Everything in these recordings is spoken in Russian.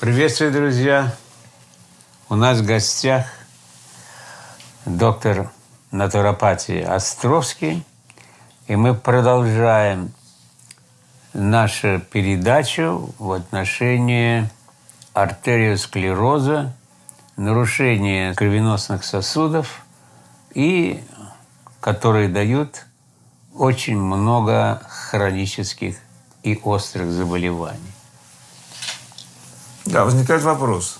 Приветствую, друзья! У нас в гостях доктор натуропатии Островский, и мы продолжаем нашу передачу в отношении артериосклероза, нарушения кровеносных сосудов и которые дают очень много хронических и острых заболеваний. Да, возникает вопрос.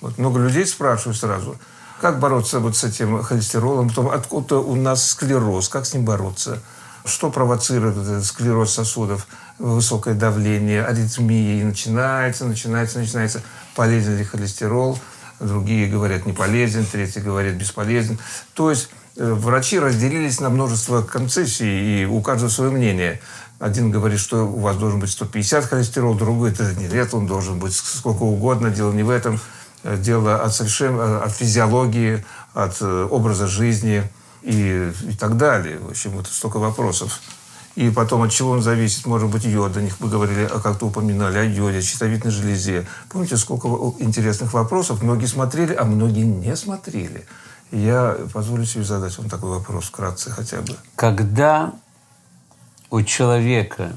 Вот много людей спрашивают сразу, как бороться вот с этим холестеролом, потом откуда у нас склероз, как с ним бороться, что провоцирует этот склероз сосудов, высокое давление, аритмии, и начинается, начинается, начинается, полезен ли холестерол, другие говорят не полезен, третьи говорят бесполезен. То есть э, врачи разделились на множество концессий, и у каждого свое мнение. Один говорит, что у вас должен быть 150 холестерол, другой это нет, он должен быть сколько угодно. Дело не в этом, э, дело от, совершенно, э, от физиологии, от э, образа жизни и, и так далее. В общем, вот столько вопросов. И потом, от чего он зависит, может быть, йод. О них мы говорили, а как-то упоминали, о йоде, о щитовидной железе. Помните, сколько интересных вопросов? Многие смотрели, а многие не смотрели. Я позволю себе задать вам такой вопрос вкратце хотя бы. Когда у человека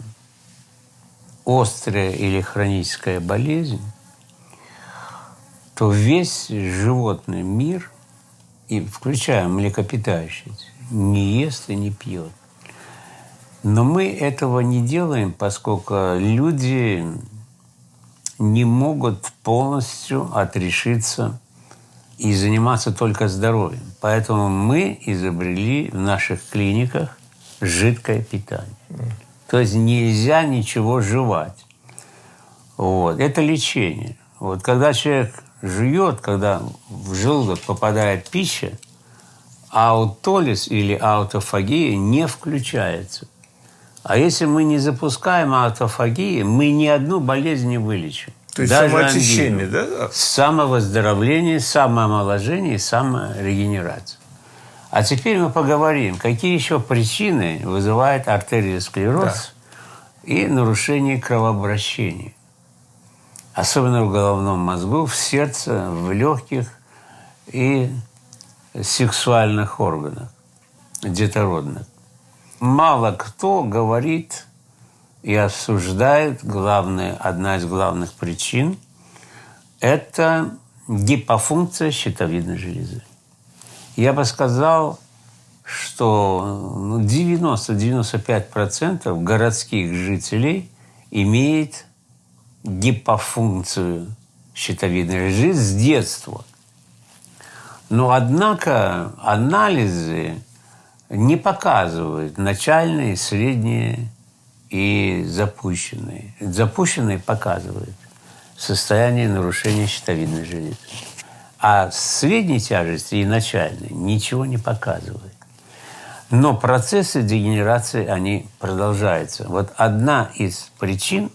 острая или хроническая болезнь, то весь животный мир, и включая млекопитающих, не ест и не пьет. Но мы этого не делаем, поскольку люди не могут полностью отрешиться и заниматься только здоровьем. Поэтому мы изобрели в наших клиниках жидкое питание. То есть нельзя ничего жевать. Вот. Это лечение. Вот когда человек жует, когда в желудок попадает пища, аутолиз или аутофагия не включается. А если мы не запускаем аутофагии, мы ни одну болезнь не вылечим. То есть Даже самоочищение, да? Самовоздоровление, самоомоложение и саморегенерация. А теперь мы поговорим, какие еще причины вызывают артериосклероз да. и нарушение кровообращения. Особенно в головном мозгу, в сердце, в легких и сексуальных органах, детородных. Мало кто говорит и осуждает, главная, одна из главных причин – это гипофункция щитовидной железы я бы сказал, что 90-95% ну, городских жителей имеет гипофункцию щитовидной железы с детства. Но, однако, анализы не показывают начальные, средние и запущенные. Запущенные показывают состояние нарушения щитовидной железы. А средней тяжести и начальной ничего не показывает. Но процессы дегенерации, они продолжаются. Вот одна из причин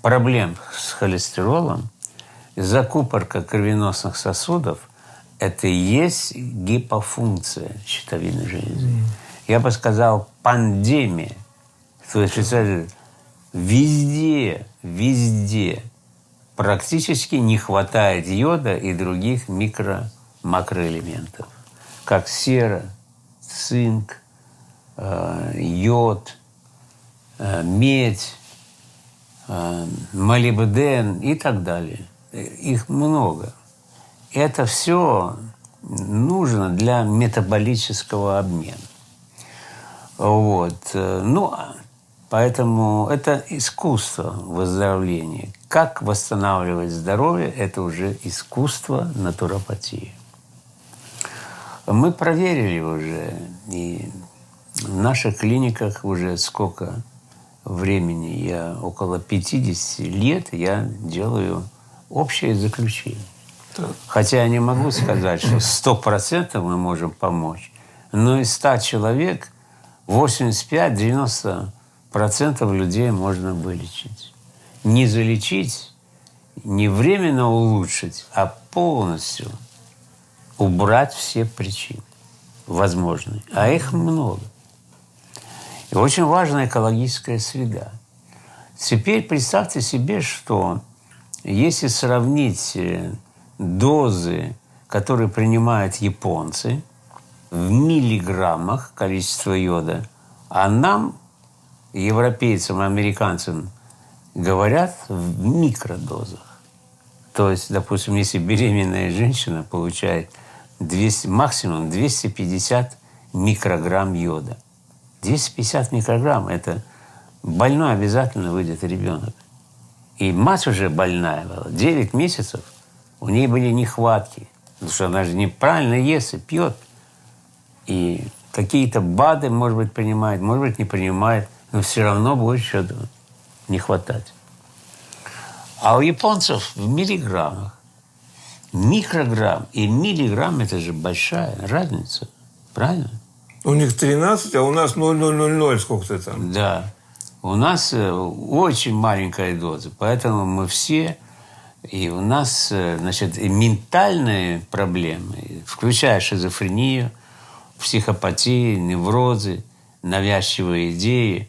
проблем с холестеролом, закупорка кровеносных сосудов, это и есть гипофункция щитовидной железы. Mm. Я бы сказал, пандемия. То есть, везде, везде практически не хватает йода и других микро-макроэлементов, как сера, цинк, э, йод, э, медь, э, молибден и так далее. Их много. Это все нужно для метаболического обмена. Вот. Ну, Поэтому это искусство выздоровления. Как восстанавливать здоровье – это уже искусство натуропатии. Мы проверили уже, и в наших клиниках уже сколько времени, я около 50 лет, я делаю общее заключение. Хотя я не могу сказать, что 100% мы можем помочь, но из 100 человек 85-90 процентов людей можно вылечить. Не залечить, не временно улучшить, а полностью убрать все причины возможные. А их много. И очень важна экологическая среда. Теперь представьте себе, что если сравнить э, дозы, которые принимают японцы, в миллиграммах количество йода, а нам, европейцам, американцам, говорят в микродозах. То есть, допустим, если беременная женщина получает 200, максимум 250 микрограмм йода. 250 микрограмм – это больной обязательно выйдет ребенок. И мать уже больная была, 9 месяцев, у нее были нехватки, потому что она же неправильно ест и пьет. И какие-то БАДы, может быть, принимает, может быть, не принимает, но все равно будет что-то не хватать. А у японцев в миллиграммах. Микрограмм и миллиграмм – это же большая разница. Правильно? У них 13, а у нас 0,000 сколько-то там. Да. У нас э, очень маленькая доза, поэтому мы все и у нас, э, значит, и ментальные проблемы, включая шизофрению, психопатии, неврозы, навязчивые идеи,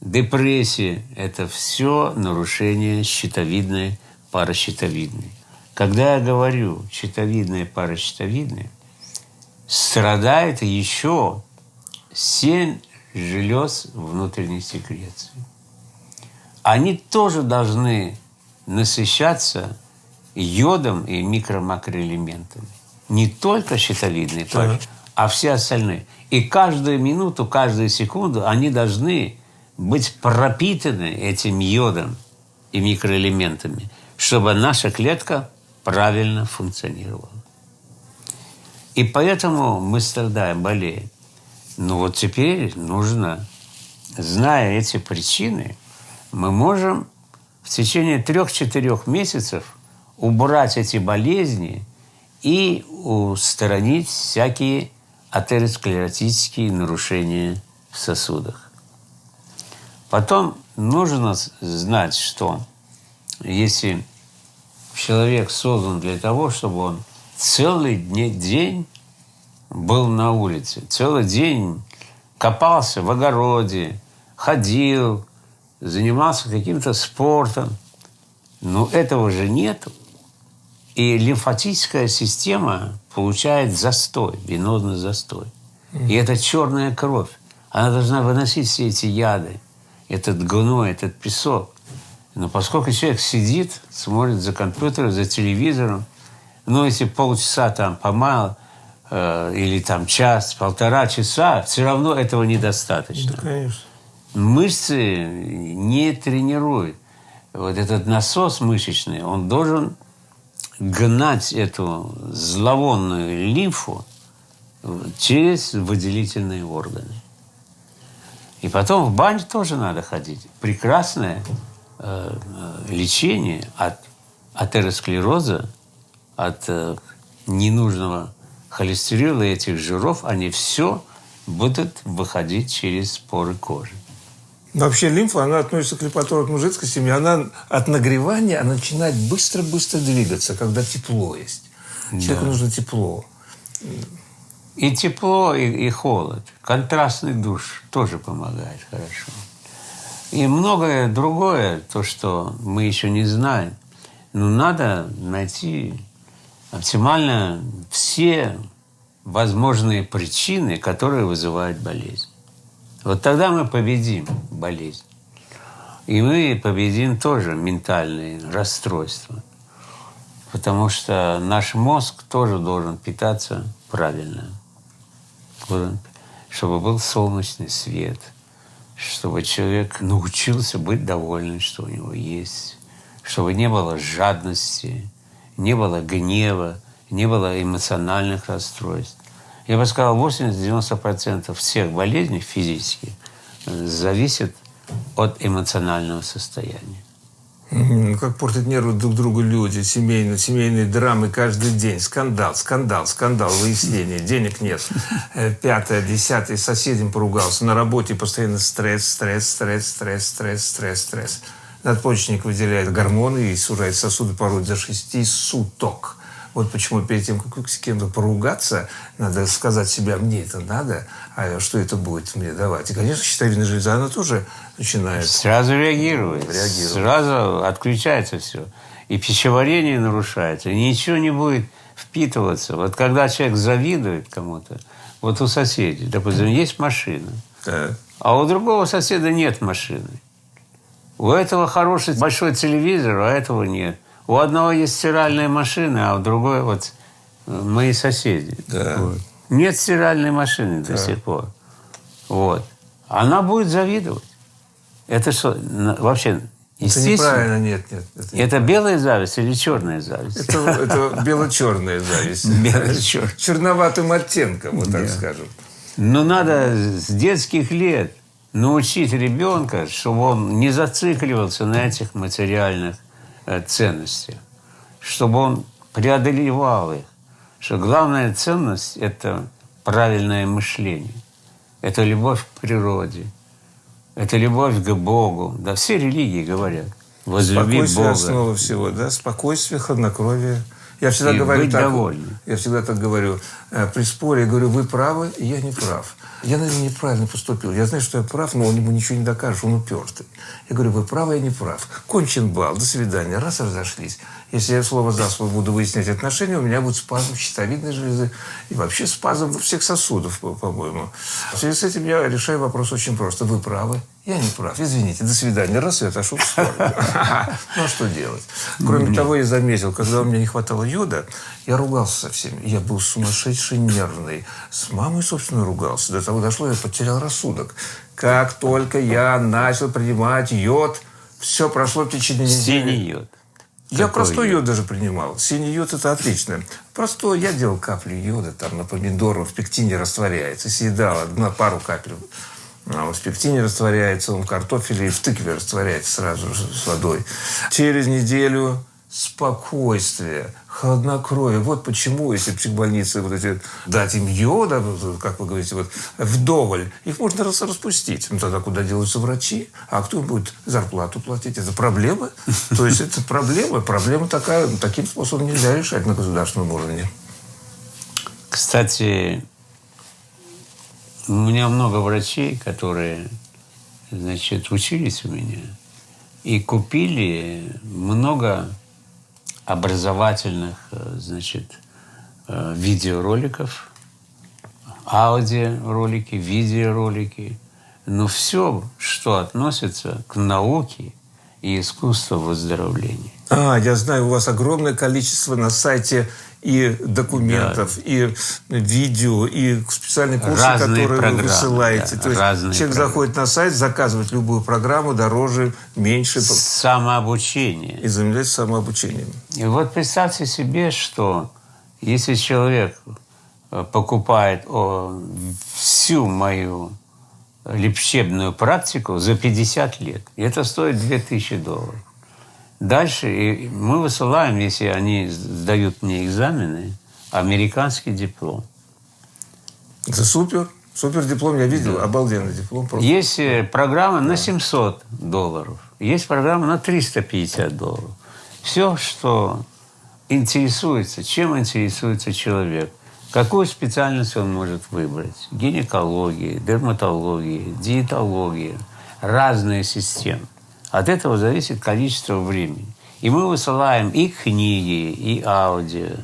депрессия – это все нарушение щитовидной, паращитовидной. Когда я говорю щитовидная, паращитовидная, страдает еще семь желез внутренней секреции. Они тоже должны насыщаться йодом и микро-макроэлементами. Не только щитовидные пары, а все остальные. И каждую минуту, каждую секунду они должны быть пропитаны этим йодом и микроэлементами, чтобы наша клетка правильно функционировала. И поэтому мы страдаем, болеем. Но вот теперь нужно, зная эти причины, мы можем в течение трех-четырех месяцев убрать эти болезни и устранить всякие атеросклеротические нарушения в сосудах. Потом нужно знать, что если человек создан для того, чтобы он целый день был на улице, целый день копался в огороде, ходил, занимался каким-то спортом. Но этого же нет. И лимфатическая система получает застой, венозный застой. И это черная кровь. Она должна выносить все эти яды, этот гной, этот песок. Но поскольку человек сидит, смотрит за компьютером, за телевизором, ну, если полчаса там помал, э, или там час, полтора часа, все равно этого недостаточно. Да, конечно. Мышцы не тренируют. Вот этот насос мышечный, он должен гнать эту зловонную лимфу через выделительные органы. И потом в баню тоже надо ходить. Прекрасное э, э лечение от атеросклероза от э, ненужного холестерина и этих жиров, они все будут выходить через поры кожи. Вообще лимфа, она относится к липоторотному жидкости, и она от нагревания она начинает быстро-быстро двигаться, когда тепло есть. Да. Человеку нужно тепло. И тепло, и, и холод. Контрастный душ тоже помогает хорошо. И многое другое, то, что мы еще не знаем. Но надо найти оптимально все возможные причины, которые вызывают болезнь. Вот тогда мы победим болезнь. И мы победим тоже ментальные расстройства. Потому что наш мозг тоже должен питаться правильно. Чтобы был солнечный свет, чтобы человек научился быть довольным, что у него есть, чтобы не было жадности, не было гнева, не было эмоциональных расстройств. Я бы сказал, 80-90% всех болезней физических э, зависят от эмоционального состояния. Как портят нервы друг другу люди, семейные, семейные драмы каждый день. Скандал, скандал, скандал, выяснение, денег нет. Э, пятое, десятое, соседям поругался. На работе постоянно стресс, стресс, стресс, стресс, стресс, стресс, стресс. Надпочечник выделяет гормоны и сужает сосуды порой до 6 суток. Вот почему перед тем, как с кем-то поругаться, надо сказать себе, мне это надо, а что это будет мне давать. И, конечно, щитовидная железа, она тоже начинает... Сразу реагирует. реагирует. Сразу отключается все. и пищеварение нарушается, и ничего не будет впитываться. Вот когда человек завидует кому-то, вот у соседей, допустим, есть машина, Так. а у другого соседа нет машины. У этого хороший большой телевизор, а этого нет. У одного есть стиральная машина, а у другой вот э, мои соседи. Да. Вот. Нет стиральной машины до сих пор. Вот. Она будет завидовать. Это что, вообще, Это естественно, неправильно, нет, нет. Это, это белая зависть или черная зависть? это, это бело-черная зависть. Бело-черная. Черноватым оттенком, вот так скажем. Но надо с детских лет научить ребенка, чтобы он не зацикливался на этих материальных э, ценностях, чтобы он преодолевал их. Что главная ценность – это правильное мышление, это любовь к природе, это любовь к Богу. Да, все религии говорят. Возлюби Спокойствие Бога. основа всего, да? Спокойствие, хладнокровие. Я всегда И говорю быть так. довольным. Я всегда так говорю. э, При споре я говорю, вы правы, и я не прав. Я, наверное, неправильно поступил. Я знаю, что я прав, но он ему ничего не докажешь, он упертый. Я говорю, вы правы, я не прав. Кончен бал, до свидания. Раз разошлись. Если я слово за слово буду выяснять отношения, у меня будет спазм щитовидной железы и вообще спазм всех сосудов, по- по-моему. В связи с этим я решаю вопрос очень просто. Вы правы, я не прав. Извините, до свидания. Раз и отошел в сторону. Ну, а что делать? Кроме того, я заметил, когда у меня не хватало йода, я ругался со всеми. Я был сумасшедший нервный. С мамой, собственно, ругался. До того дошло, я потерял рассудок. Как только я начал принимать йод, все прошло в течение недели. Синий йод. Я Какой простой йод? йод даже принимал. Синий йод – это отлично. Простой. Я делал капли йода там на помидор, он в пектине растворяется. Съедал на пару капель. А он в пектине растворяется, он в картофеле и в тыкве растворяется сразу же с водой. Через неделю спокойствие, хладнокровие. Вот почему, если в психбольнице вот эти, дать им йода, как вы говорите, вот, вдоволь, их можно рас- распустить. Ну, тогда куда делаются врачи? А кто будет зарплату платить? Это проблема? То есть, это проблема. Проблема такая, таким способом нельзя решать на государственном уровне. Кстати, у меня много врачей, которые, значит, учились у меня и купили много образовательных, э, значит, э, видеороликов, аудиоролики, видеоролики, но все, что относится к науке и искусству выздоровления. А, я знаю, у вас огромное количество на сайте и документов, и видео, и специальные курсы, Разные которые программы, вы высылаете. да, То есть человек программы. заходит на сайт, заказывает любую программу, дороже, меньше, Самообучение. и занимается самообучением. И вот представьте себе, что если человек э, покупает о, всю мою лечебную практику за 50 лет, и это стоит 2000 долларов. Дальше мы высылаем, если они сдают мне экзамены, американский диплом. Это супер. Супер диплом я видел. Обалденный диплом. Просто. Есть э, программа на 700 долларов, есть программа на 350 долларов. Все, что интересуется, чем интересуется человек, какую специальность он может выбрать. Гинекология, дерматология, диетология, разные системы. От этого зависит количество времени. И мы высылаем и книги, и аудио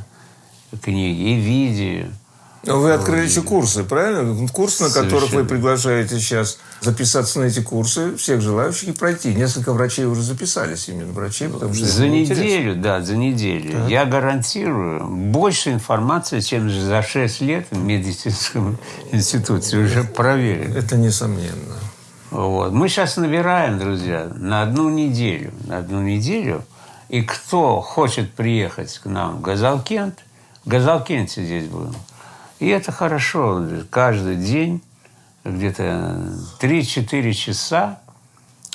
книги, и видео. Но Вы открыли еще курсы, правильно? Курс, на которых вы Совершенно. приглашаете сейчас записаться на эти курсы, всех желающих и пройти. Несколько врачей уже записались, именно врачей, потому что За это интересно. неделю, да, за неделю. Я гарантирую больше информации, чем за 6 лет в медицинском институте. Уже проверено. Это несомненно. Вот. Мы сейчас набираем, друзья, на одну неделю. На одну неделю. И кто хочет приехать к нам в Газалкент, в Газалкенте здесь будем. И это хорошо. Каждый день где-то 3-4 часа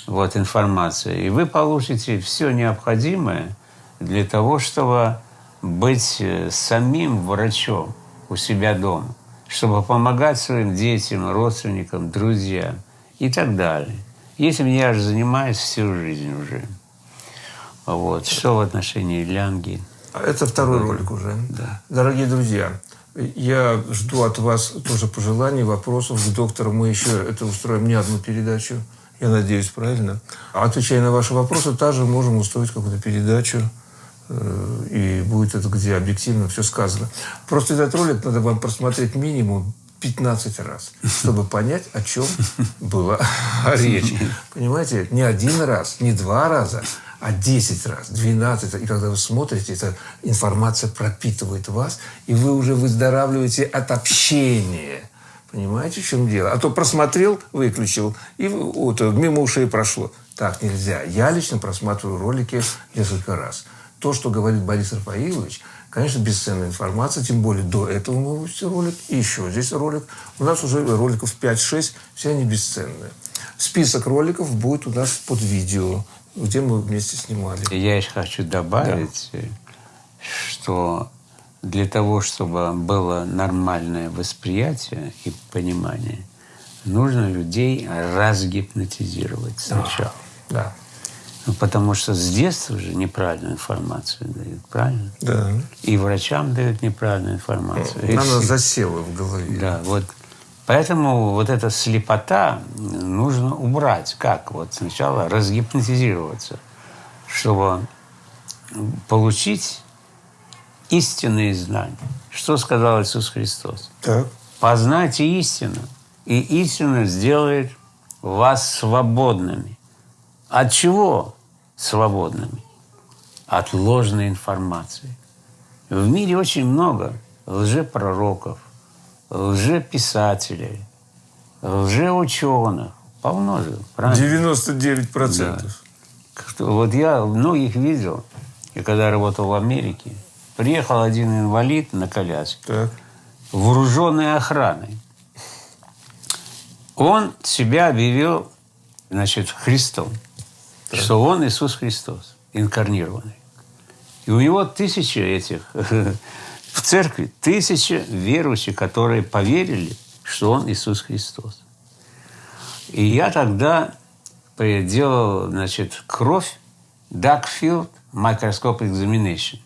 вот информация. И вы получите все необходимое для того, чтобы быть э, самим врачом у себя дома, чтобы помогать своим детям, родственникам, друзьям и так далее. Этим я же занимаюсь всю жизнь уже. Вот. Что в отношении Лянги? Это второй ролик уже. Дорогие друзья, я жду от вас тоже пожеланий, вопросов к доктору. Мы еще это устроим не одну передачу. Я надеюсь, правильно. А отвечая на ваши вопросы, также можем устроить какую-то передачу э, и будет это, где объективно все сказано. Просто этот ролик надо вам просмотреть минимум 15 раз, чтобы понять, о чем была речь. Понимаете, не один раз, не два раза, а 10 раз, 12. И когда вы смотрите, эта информация пропитывает вас, и вы уже выздоравливаете от общения. Понимаете, в чем дело? А то просмотрел, выключил, и вот, мимо ушей прошло. Так нельзя. Я лично просматриваю ролики несколько раз. То, что говорит Борис Рафаилович, конечно, бесценная информация, тем более до этого мы выпустили ролик, и еще здесь ролик. У нас уже роликов 5-6, все они бесценные. Список роликов будет у нас под видео где мы вместе снимали. Я еще хочу добавить, да. что для того, чтобы было нормальное восприятие и понимание, нужно людей разгипнотизировать сначала. Да. да. Ну, потому что с детства же неправильную информацию дают, правильно? Да. И врачам дают неправильную информацию. Она и... засела в голове. Да, вот Поэтому вот эта слепота нужно убрать. Как? Вот сначала разгипнотизироваться, чтобы получить истинные знания. Что сказал Иисус Христос? Так. Познайте истину, и истина сделает вас свободными. От чего свободными? От ложной информации. В мире очень много лжепророков, лжеписателей, лжеученых. Полно же, правильно? 99%. Да. Вот я многих видел, и когда работал в Америке, приехал один инвалид на коляске, так. вооруженной охраной. Он себя объявил, значит, Христом, так. что он Иисус Христос, инкарнированный. И у него тысячи этих в церкви тысяча верующих, которые поверили, что Он Иисус Христос. И я тогда делал, значит, кровь Darkfield Microscope Examination.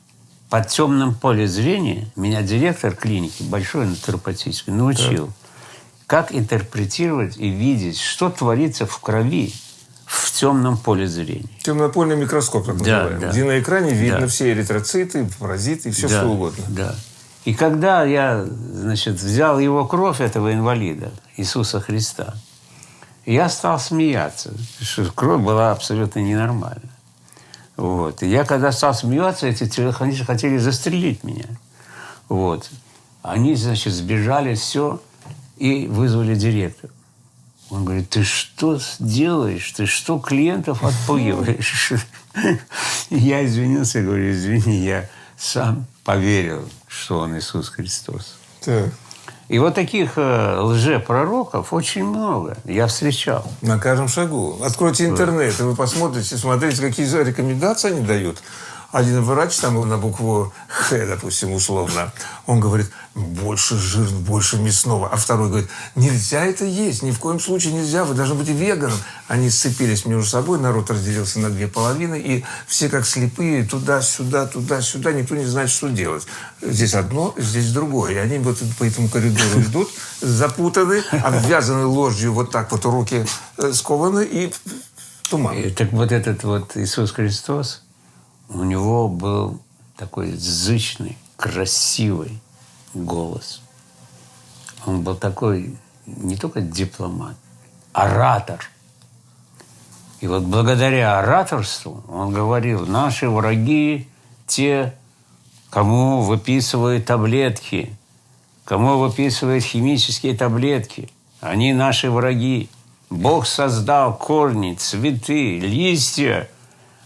Под темным поле зрения меня директор клиники, большой натуропатической, научил, так. как интерпретировать и видеть, что творится в крови в темном поле зрения. Темнопольный микроскоп, так да, называемый, да. где на экране видно да. все эритроциты, паразиты все да, что угодно. Да. И когда я, значит, взял его кровь, этого инвалида, Иисуса Христа, я стал смеяться, что кровь была абсолютно ненормальна. Вот. И я когда стал смеяться, эти телохранители хотели застрелить меня. Вот. Они, значит, сбежали, все, и вызвали директора. Он говорит, ты что делаешь? Ты что клиентов отпугиваешь? Я извинился, говорю, извини, я сам поверил, что он Иисус Христос. И вот таких э, лжепророков очень много. Я встречал. На каждом шагу. Откройте интернет, и вы посмотрите, смотрите, какие рекомендации они дают один врач там на букву Х, допустим, условно, он говорит, больше жир, больше мясного. А второй говорит, нельзя это есть, ни в коем случае нельзя, вы должны быть веганом. Они сцепились между собой, народ разделился на две половины, и все как слепые, туда-сюда, туда-сюда, никто не знает, что делать. Здесь одно, здесь другое. И они вот по этому коридору идут, запутаны, обвязаны ложью, вот так вот руки э, скованы, и туман. И, так вот этот вот Иисус Христос, у него был такой зычный, красивый голос. Он был такой не только дипломат, оратор. И вот благодаря ораторству он говорил, наши враги те, кому выписывают таблетки, кому выписывают химические таблетки. Они наши враги. Бог создал корни, цветы, листья –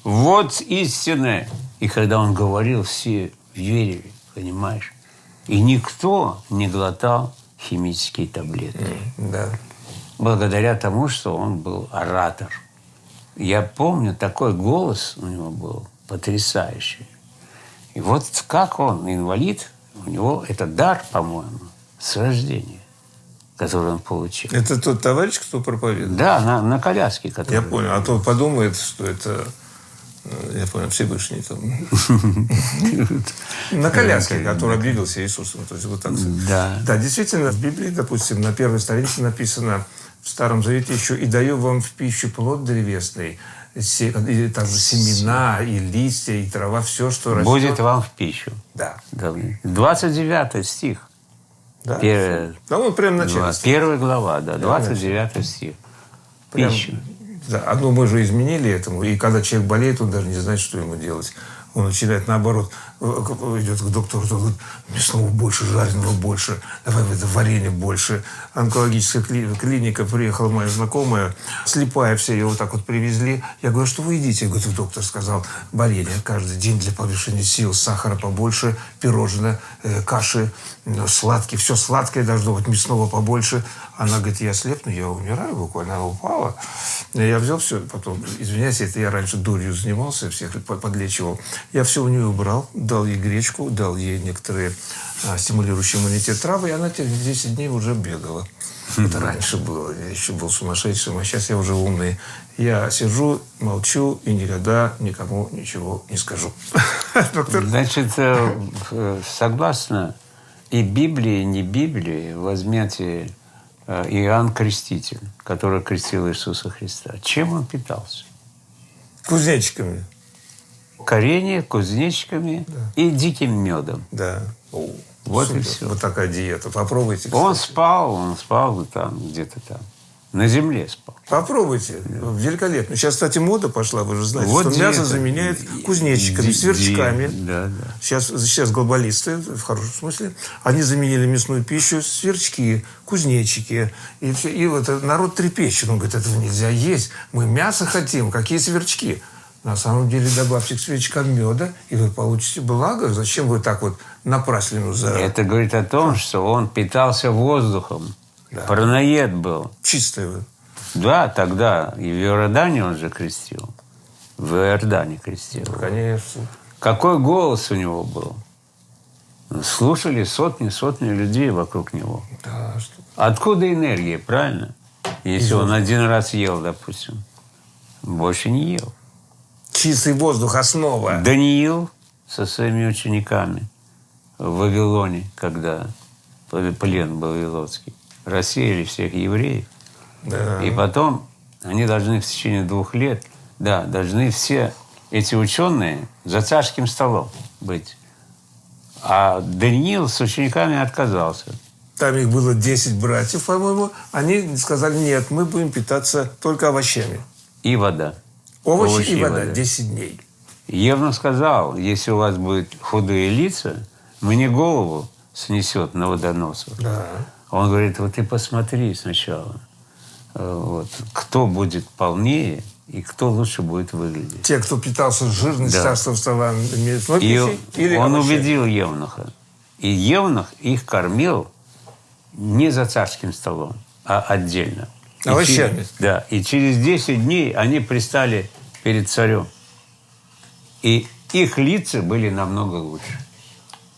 вот истина. И когда он говорил, все верили, понимаешь? И никто не глотал химические таблетки. Да. Благодаря тому, что он был оратор. Я помню, такой голос у него был потрясающий. И вот как он, инвалид, у него это дар, по-моему, с рождения, который он получил. Это тот товарищ, кто проповедует? Да, на, на коляске. Который... Я понял. А то подумает, что это я понял, Всевышний там. На коляске, который объявился Иисусом. То есть вот так. Да. Да, действительно, в Библии, допустим, на первой странице написано в Старом Завете еще «И даю вам в пищу плод древесный, и также семена, и листья, и трава, все, что растет. Будет вам в пищу. Да. Да. 29 стих. да. Первая, Да, он прям начало. первая глава, да, 29 стих. Прям- Пищу. Да, одно мы же изменили этому. И когда человек болеет, он даже не знает, что ему делать. Он начинает, наоборот, идет к доктору, говорит, мясного больше, жареного больше, давай это варенье больше. Онкологическая кли- клиника, приехала моя знакомая, слепая вся, ее вот так вот привезли. Я говорю, «А что вы едите? Я говорю, доктор сказал, варенье каждый день для повышения сил, сахара побольше, пирожное, э, каши, э, сладкие, все сладкое должно быть, мясного побольше. Она говорит, я слепну, я умираю буквально, она упала. Я взял все, потом, извиняюсь, это я раньше дурью занимался, всех по- подлечивал. Я все у нее убрал, дал ей гречку, дал ей некоторые а, стимулирующие иммунитет травы, и она через 10 дней уже бегала. Это раньше было, я еще был сумасшедшим, а сейчас я уже умный. Я сижу, молчу и никогда никому ничего не скажу. Значит, э, э, согласно и Библии, и не Библии, возьмете Иоанн Креститель, который крестил Иисуса Христа. Чем он питался? кузнечиками. Коренья, кузнечиками и диким медом. Да. О, Вот и супер. всё. Вот такая диета. Попробуйте. Он кстати. спал, он спал там, где-то там. На земле спал. Попробуйте. Великолепно. Сейчас, кстати, мода пошла, вы же знаете, Вот что мясо диета. заменяет кузнечиками, Ди- сверчками. Да, да. Сейчас, сейчас глобалисты, в хорошем смысле, они заменили мясную пищу, сверчки, кузнечики. И, всё. и вот народ трепещет. Он говорит, этого нельзя есть. Мы мясо хотим. Какие сверчки? На самом деле добавьте к сверчкам меда, и вы получите благо. Зачем вы так вот напраслину за Это говорит о том, что он питался воздухом. Параноед был. чистое? вы? Да, тогда и в Иордане он же крестил. В Иордане крестил. Конечно. Какой голос у него был? Слушали сотни, сотни людей вокруг него. Да, что... Откуда энергия, правильно? Если он один раз ел, допустим, больше не ел. Чистый воздух – основа. Даниил со своими учениками в Вавилоне, когда плен был вавилонский, рассеяли всех евреев. Да. И потом они должны в течение двух лет, да, должны все эти ученые за царским столом быть. А Даниил с учениками отказался. Там их было 10 братьев, по-моему. Они сказали, нет, мы будем питаться только овощами. И вода. Овощи, Овощи и и вода. вода. 10 дней. Евнух сказал, если у вас будут худые лица, мне голову снесет на водоносах. Да. Он говорит, вот ты посмотри сначала, э, вот, кто будет полнее и кто лучше будет выглядеть. Те, кто питался жирной Да. царством стола мясной И или он овощами. убедил Евнуха. И Евнух их кормил не за царским столом, а отдельно. Овощами. через- да. И через 10 дней они пристали перед царем. И их лица были намного лучше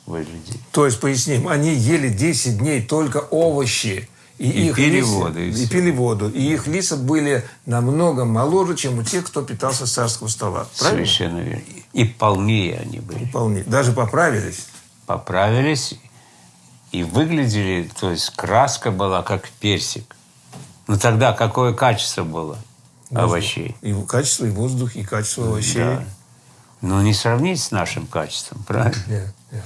выглядеть. То есть, поясним, они ели 10 дней только овощи. И, И их пили лица- воду, и И, пили воду. И их лица были намного моложе, чем у тех, кто питался с царского стола. Правильно? Совершенно верно. И полнее они были. Вполне. Даже поправились. Поправились и выглядели, то есть краска была как персик. Но тогда какое качество было овощей? И качество, и воздух, и качество овощей. Да. Ну, не сравнить с нашим качеством, правильно? Нет, нет.